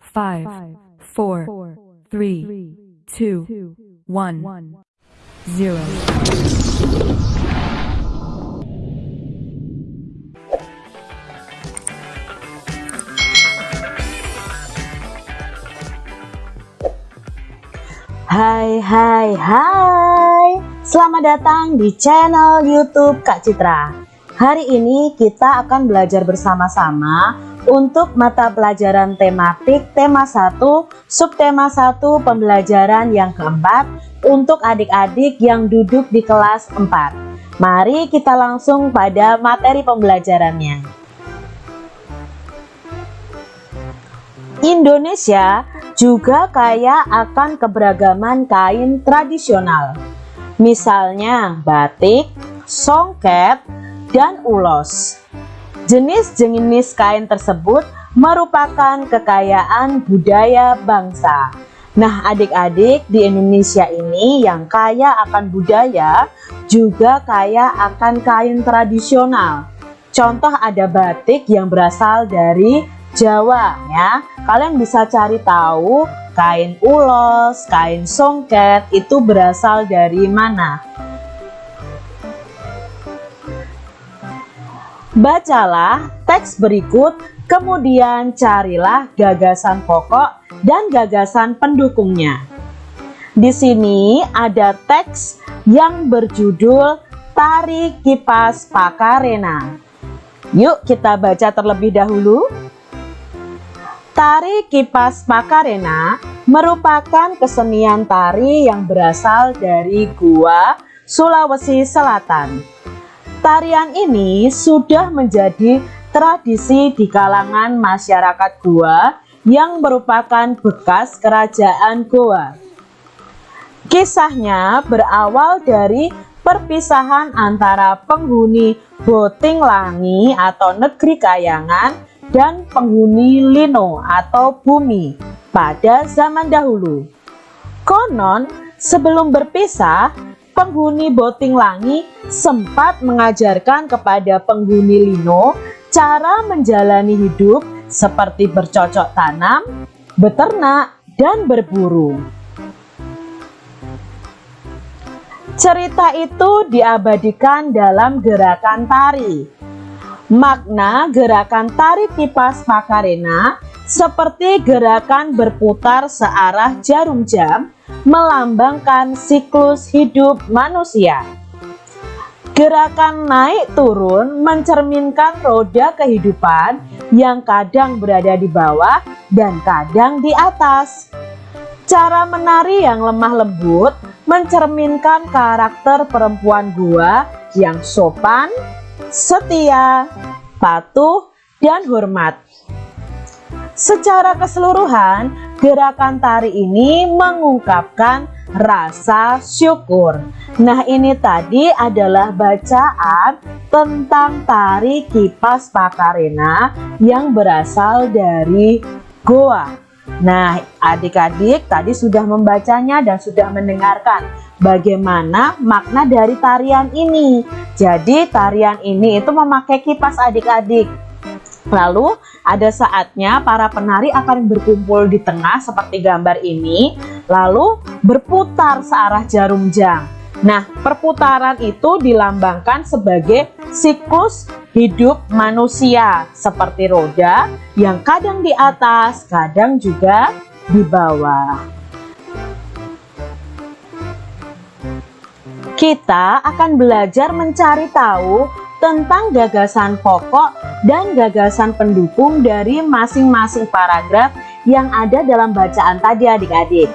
five, four, three, two, one, zero. Hai hai hai Selamat datang di channel youtube Kak Citra Hari ini kita akan belajar bersama-sama Untuk mata pelajaran tematik tema 1 Subtema 1 pembelajaran yang keempat Untuk adik-adik yang duduk di kelas 4 Mari kita langsung pada materi pembelajarannya Indonesia juga kaya akan keberagaman kain tradisional. Misalnya batik, songket, dan ulos. Jenis-jenis kain tersebut merupakan kekayaan budaya bangsa. Nah, adik-adik di Indonesia ini yang kaya akan budaya juga kaya akan kain tradisional. Contoh ada batik yang berasal dari Jawa ya. Kalian bisa cari tahu kain ulos, kain songket itu berasal dari mana. Bacalah teks berikut, kemudian carilah gagasan pokok dan gagasan pendukungnya. Di sini ada teks yang berjudul Tari Kipas Pakarena. Yuk kita baca terlebih dahulu. Tari kipas Makarena merupakan kesenian tari yang berasal dari Gua, Sulawesi Selatan. Tarian ini sudah menjadi tradisi di kalangan masyarakat Gua yang merupakan bekas kerajaan Goa. Kisahnya berawal dari perpisahan antara penghuni Boting Langi atau negeri Kayangan dan penghuni lino atau bumi pada zaman dahulu. Konon, sebelum berpisah, penghuni Boting Langi sempat mengajarkan kepada penghuni lino cara menjalani hidup seperti bercocok tanam, beternak, dan berburu. Cerita itu diabadikan dalam gerakan tari Makna gerakan tari kipas Makarena seperti gerakan berputar searah jarum jam melambangkan siklus hidup manusia. Gerakan naik turun mencerminkan roda kehidupan yang kadang berada di bawah dan kadang di atas. Cara menari yang lemah lembut mencerminkan karakter perempuan gua yang sopan, setia, patuh, dan hormat. Secara keseluruhan, gerakan tari ini mengungkapkan rasa syukur. Nah, ini tadi adalah bacaan tentang tari kipas Pakarena yang berasal dari Goa. Nah, adik-adik tadi sudah membacanya dan sudah mendengarkan bagaimana makna dari tarian ini. Jadi, tarian ini itu memakai kipas adik-adik. Lalu, ada saatnya para penari akan berkumpul di tengah seperti gambar ini, lalu berputar searah jarum jam. Nah, perputaran itu dilambangkan sebagai siklus hidup manusia seperti roda yang kadang di atas, kadang juga di bawah. Kita akan belajar mencari tahu tentang gagasan pokok dan gagasan pendukung dari masing-masing paragraf yang ada dalam bacaan tadi adik-adik.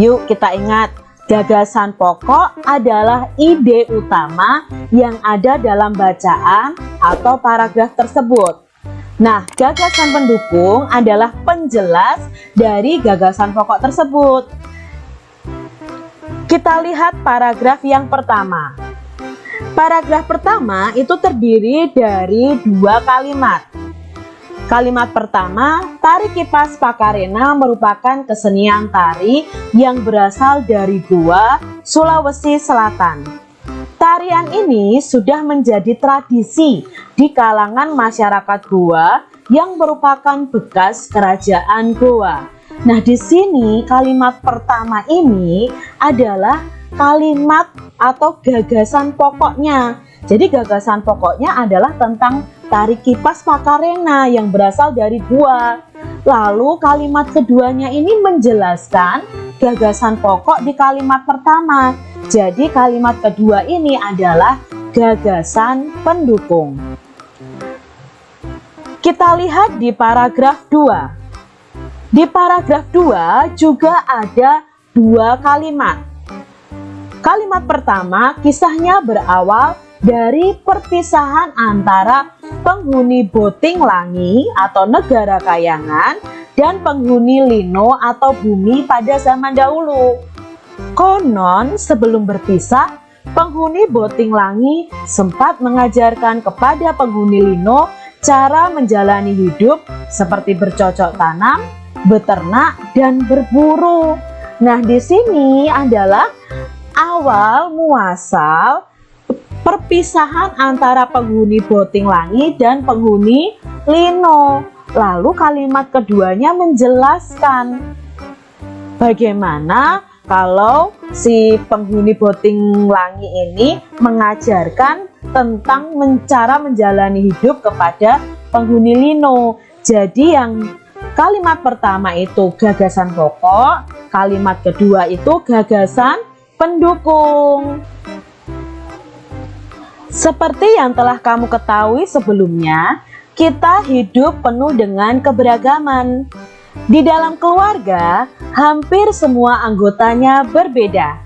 Yuk kita ingat Gagasan pokok adalah ide utama yang ada dalam bacaan atau paragraf tersebut. Nah, gagasan pendukung adalah penjelas dari gagasan pokok tersebut. Kita lihat paragraf yang pertama. Paragraf pertama itu terdiri dari dua kalimat. Kalimat pertama, tari kipas Pakarena merupakan kesenian tari yang berasal dari Goa, Sulawesi Selatan. Tarian ini sudah menjadi tradisi di kalangan masyarakat Goa yang merupakan bekas kerajaan Goa. Nah, di sini kalimat pertama ini adalah kalimat atau gagasan pokoknya. Jadi gagasan pokoknya adalah tentang tarik kipas Makarena yang berasal dari gua. Lalu kalimat keduanya ini menjelaskan gagasan pokok di kalimat pertama. Jadi kalimat kedua ini adalah gagasan pendukung. Kita lihat di paragraf 2. Di paragraf 2 juga ada dua kalimat. Kalimat pertama kisahnya berawal dari perpisahan antara penghuni Boting Langi atau negara kayangan dan penghuni Lino atau bumi pada zaman dahulu. Konon sebelum berpisah, penghuni Boting Langi sempat mengajarkan kepada penghuni Lino cara menjalani hidup seperti bercocok tanam, beternak, dan berburu. Nah, di sini adalah awal muasal perpisahan antara penghuni Boting Langi dan penghuni Lino. Lalu kalimat keduanya menjelaskan bagaimana kalau si penghuni boting langi ini mengajarkan tentang cara menjalani hidup kepada penghuni lino. Jadi yang kalimat pertama itu gagasan pokok, kalimat kedua itu gagasan pendukung. Seperti yang telah kamu ketahui sebelumnya, kita hidup penuh dengan keberagaman. Di dalam keluarga, hampir semua anggotanya berbeda.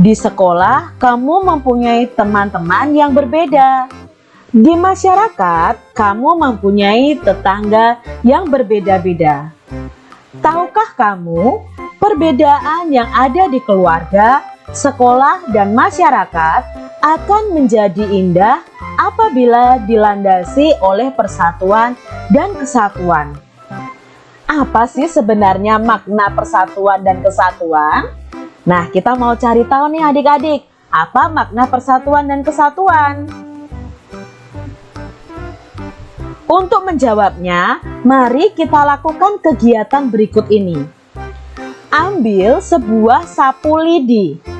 Di sekolah, kamu mempunyai teman-teman yang berbeda. Di masyarakat, kamu mempunyai tetangga yang berbeda-beda. Tahukah kamu, perbedaan yang ada di keluarga, sekolah, dan masyarakat akan menjadi indah apabila dilandasi oleh persatuan dan kesatuan. Apa sih sebenarnya makna persatuan dan kesatuan? Nah, kita mau cari tahu nih adik-adik, apa makna persatuan dan kesatuan? Untuk menjawabnya, mari kita lakukan kegiatan berikut ini. Ambil sebuah sapu lidi.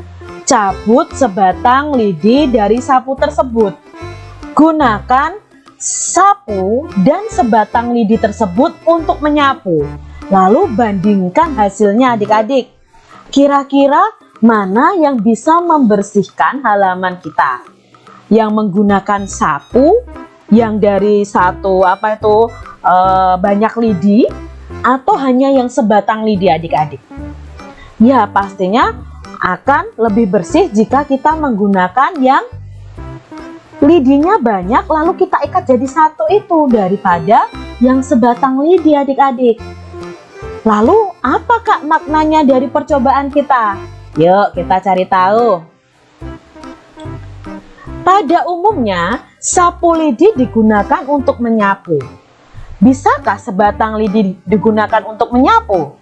Cabut sebatang lidi dari sapu tersebut. Gunakan sapu dan sebatang lidi tersebut untuk menyapu. Lalu bandingkan hasilnya adik-adik. Kira-kira mana yang bisa membersihkan halaman kita? Yang menggunakan sapu yang dari satu apa itu e, banyak lidi atau hanya yang sebatang lidi adik-adik? Ya pastinya akan lebih bersih jika kita menggunakan yang lidinya banyak lalu kita ikat jadi satu itu daripada yang sebatang lidi adik-adik. Lalu apakah maknanya dari percobaan kita? Yuk kita cari tahu. Pada umumnya sapu lidi digunakan untuk menyapu. Bisakah sebatang lidi digunakan untuk menyapu?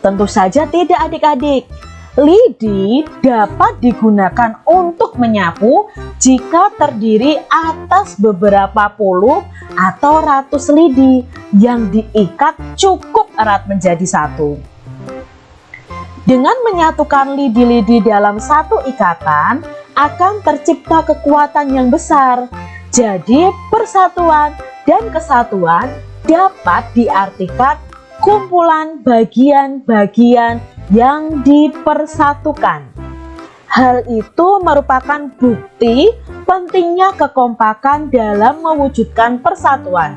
Tentu saja tidak adik-adik Lidi dapat digunakan untuk menyapu jika terdiri atas beberapa puluh atau ratus lidi yang diikat cukup erat menjadi satu. Dengan menyatukan lidi-lidi dalam satu ikatan, akan tercipta kekuatan yang besar. Jadi persatuan dan kesatuan dapat diartikan kumpulan bagian-bagian yang dipersatukan. Hal itu merupakan bukti pentingnya kekompakan dalam mewujudkan persatuan.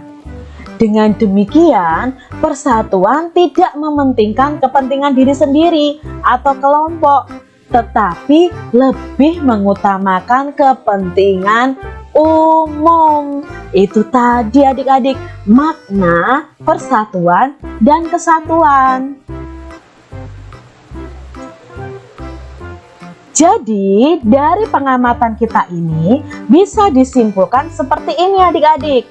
Dengan demikian, persatuan tidak mementingkan kepentingan diri sendiri atau kelompok, tetapi lebih mengutamakan kepentingan umum. Itu tadi adik-adik makna persatuan dan kesatuan. Jadi dari pengamatan kita ini bisa disimpulkan seperti ini adik-adik.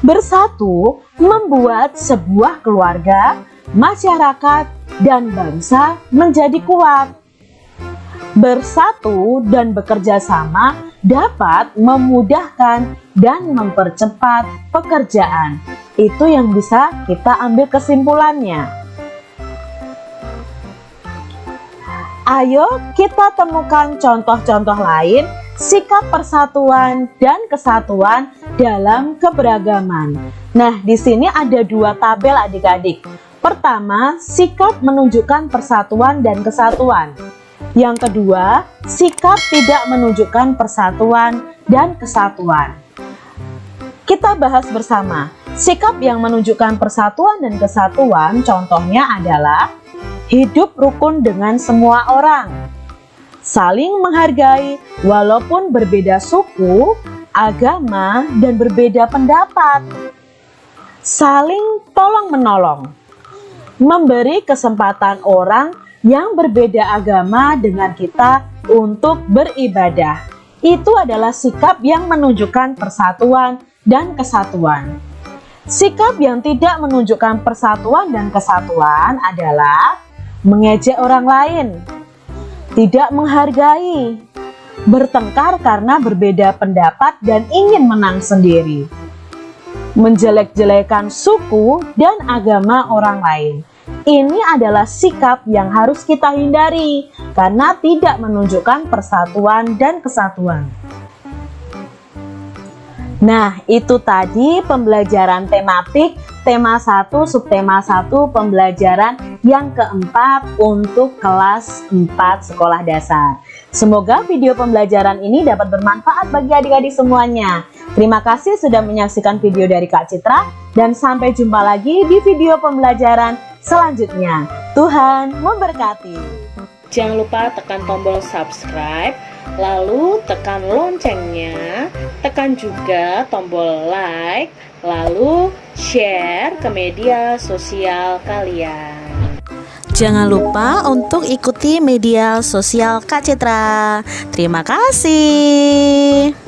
Bersatu membuat sebuah keluarga, masyarakat, dan bangsa menjadi kuat. Bersatu dan bekerja sama dapat memudahkan dan mempercepat pekerjaan. Itu yang bisa kita ambil kesimpulannya. Ayo kita temukan contoh-contoh lain sikap persatuan dan kesatuan dalam keberagaman. Nah, di sini ada dua tabel adik-adik. Pertama, sikap menunjukkan persatuan dan kesatuan. Yang kedua, sikap tidak menunjukkan persatuan dan kesatuan. Kita bahas bersama. Sikap yang menunjukkan persatuan dan kesatuan contohnya adalah hidup rukun dengan semua orang, saling menghargai walaupun berbeda suku, agama, dan berbeda pendapat, saling tolong-menolong, memberi kesempatan orang yang berbeda agama dengan kita untuk beribadah. Itu adalah sikap yang menunjukkan persatuan dan kesatuan. Sikap yang tidak menunjukkan persatuan dan kesatuan adalah mengejek orang lain, tidak menghargai, bertengkar karena berbeda pendapat dan ingin menang sendiri, menjelek-jelekan suku dan agama orang lain. Ini adalah sikap yang harus kita hindari karena tidak menunjukkan persatuan dan kesatuan. Nah, itu tadi pembelajaran tematik tema 1 subtema 1 pembelajaran yang keempat untuk kelas 4 sekolah dasar. Semoga video pembelajaran ini dapat bermanfaat bagi adik-adik semuanya. Terima kasih sudah menyaksikan video dari Kak Citra dan sampai jumpa lagi di video pembelajaran selanjutnya. Tuhan memberkati. Jangan lupa tekan tombol subscribe lalu tekan loncengnya, tekan juga tombol like, lalu share ke media sosial kalian. Jangan lupa untuk ikuti media sosial Kak Citra. Terima kasih.